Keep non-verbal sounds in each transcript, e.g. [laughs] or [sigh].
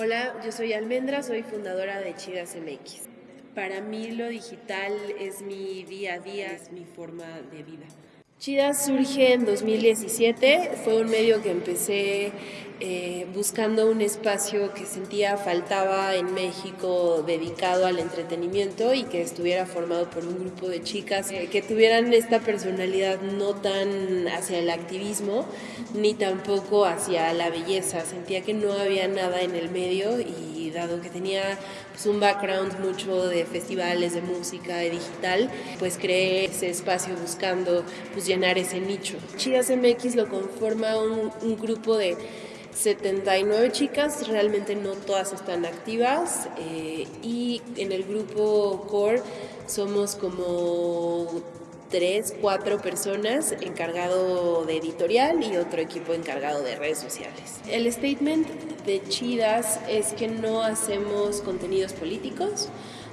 Hola, yo soy Almendra, soy fundadora de Chidas MX. Para mí lo digital es mi día a día, es mi forma de vida. Chidas surge en 2017, fue un medio que empecé eh, buscando un espacio que sentía faltaba en México dedicado al entretenimiento y que estuviera formado por un grupo de chicas que tuvieran esta personalidad no tan hacia el activismo ni tampoco hacia la belleza. Sentía que no había nada en el medio y dado que tenía pues, un background mucho de festivales de música, de digital, pues creé ese espacio buscando pues, llenar ese nicho. Chidas MX lo conforma un grupo de 79 chicas, realmente no todas están activas eh, y en el grupo core somos como 3, 4 personas encargado de editorial y otro equipo encargado de redes sociales. El statement de Chidas es que no hacemos contenidos políticos,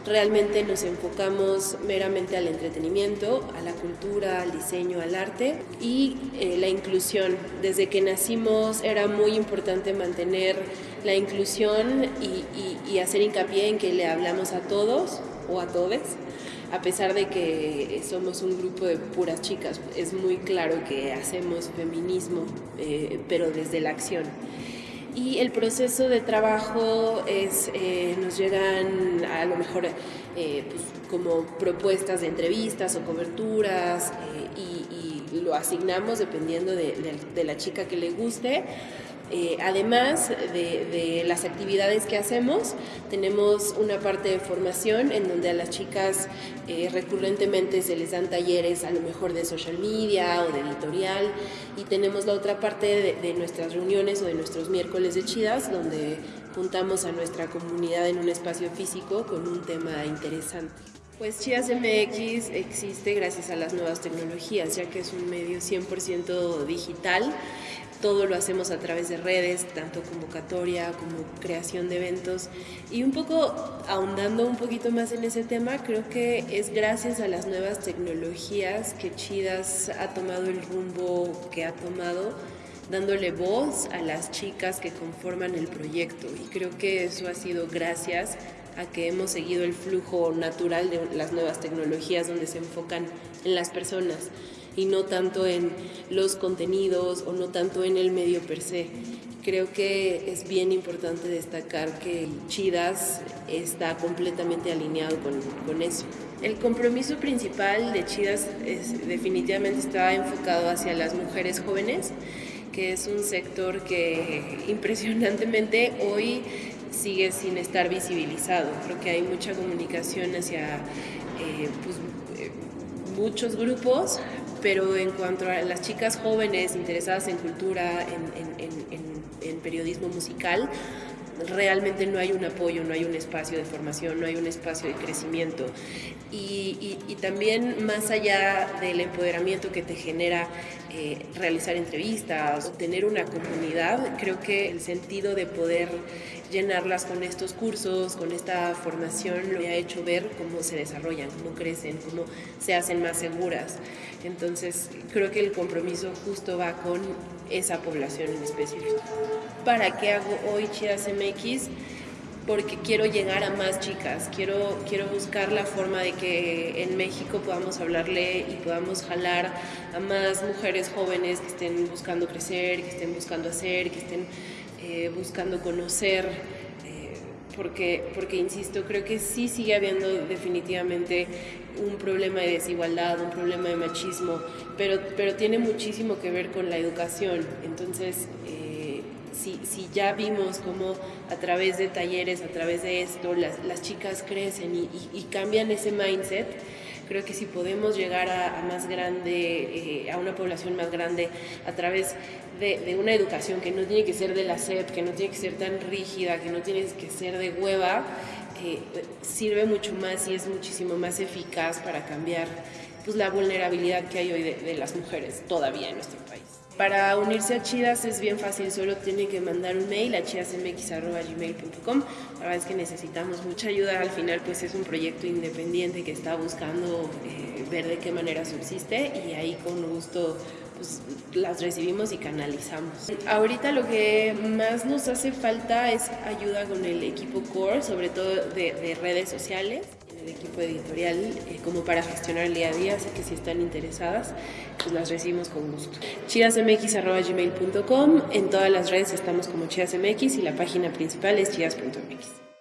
Realmente nos enfocamos meramente al entretenimiento, a la cultura, al diseño, al arte y eh, la inclusión. Desde que nacimos era muy importante mantener la inclusión y, hacer hincapié en que le hablamos a todos o a todes a pesar de que somos un grupo de puras chicas, es muy claro que hacemos feminismo, eh, pero desde la acción. Y el proceso de trabajo es, eh, nos llegan a lo mejor eh, pues, como propuestas de entrevistas o coberturas eh, y, lo asignamos dependiendo de, la chica que le guste. Eh, además de, las actividades que hacemos, tenemos una parte de formación en donde a las chicas eh, recurrentemente se les dan talleres a lo mejor de social media o de editorial y tenemos la otra parte de, de nuestras reuniones o de nuestros miércoles de chidas donde juntamos a nuestra comunidad en un espacio físico con un tema interesante. Pues Chidas MX existe gracias a las nuevas tecnologías, ya que es un medio 100% digital todo lo hacemos a través de redes, tanto convocatoria como creación de eventos. Y un poco ahondando un poquito más en ese tema, creo que es gracias a las nuevas tecnologías que Chidas ha tomado el rumbo que ha tomado dándole voz a las chicas que conforman el proyecto y creo que eso ha sido gracias a que hemos seguido el flujo natural de las nuevas tecnologías donde se enfocan en las personas y no tanto en los contenidos o no tanto en el medio per se. Creo que es bien importante destacar que Chidas está completamente alineado con, con eso. El compromiso principal de Chidas es, definitivamente está enfocado hacia las mujeres jóvenes, que es un sector que [laughs] impresionantemente hoy sigue sin estar visibilizado. Creo que hay mucha comunicación hacia eh, pues, eh, muchos grupos, pero en cuanto a las chicas jóvenes interesadas en cultura, en, periodismo musical, realmente no hay un apoyo, no hay un espacio de formación, no hay un espacio de crecimiento. Y, también más allá del empoderamiento que te genera eh, realizar entrevistas tener una comunidad, creo que el sentido de poder llenarlas con estos cursos, con esta formación, lo ha hecho ver cómo se desarrollan, cómo crecen, cómo se hacen más seguras. Entonces, creo que el compromiso justo va con esa población en específico. ¿Para qué hago hoy Chidas MX? porque quiero llegar a más chicas, quiero, quiero buscar la forma de que en México podamos hablarle y podamos jalar a más mujeres jóvenes que estén buscando crecer, que estén buscando hacer, que estén eh, buscando conocer, porque, porque, insisto, creo que sí sigue habiendo definitivamente un problema de desigualdad, un problema de machismo, pero, pero tiene muchísimo que ver con la educación. Entonces, eh, si, si, ya vimos cómo a través de talleres, a través de esto, las, las chicas crecen y, y, cambian ese mindset, creo que si podemos llegar a, más grande, a una población más grande a través de, una educación que no tiene que ser de la SEP, que no tiene que ser tan rígida, que no tiene que ser de hueva, eh, sirve mucho más y es muchísimo más eficaz para cambiar pues, la vulnerabilidad que hay hoy de las mujeres todavía en nuestro país. Para unirse a Chidas es bien fácil, solo tiene que mandar un mail a chidasmx.gmail.com. La verdad es que necesitamos mucha ayuda, al final pues es un proyecto independiente que está buscando eh, ver de qué manera subsiste y ahí con gusto pues, las recibimos y canalizamos. Ahorita lo que más nos hace falta es ayuda con el equipo core, sobre todo de redes sociales equipo editorial eh, como para gestionar el día a día, así que si están interesadas, pues las recibimos con gusto. chidasmx.gmail.com, en todas las redes estamos como chidasmx y la página principal es chidas.mx.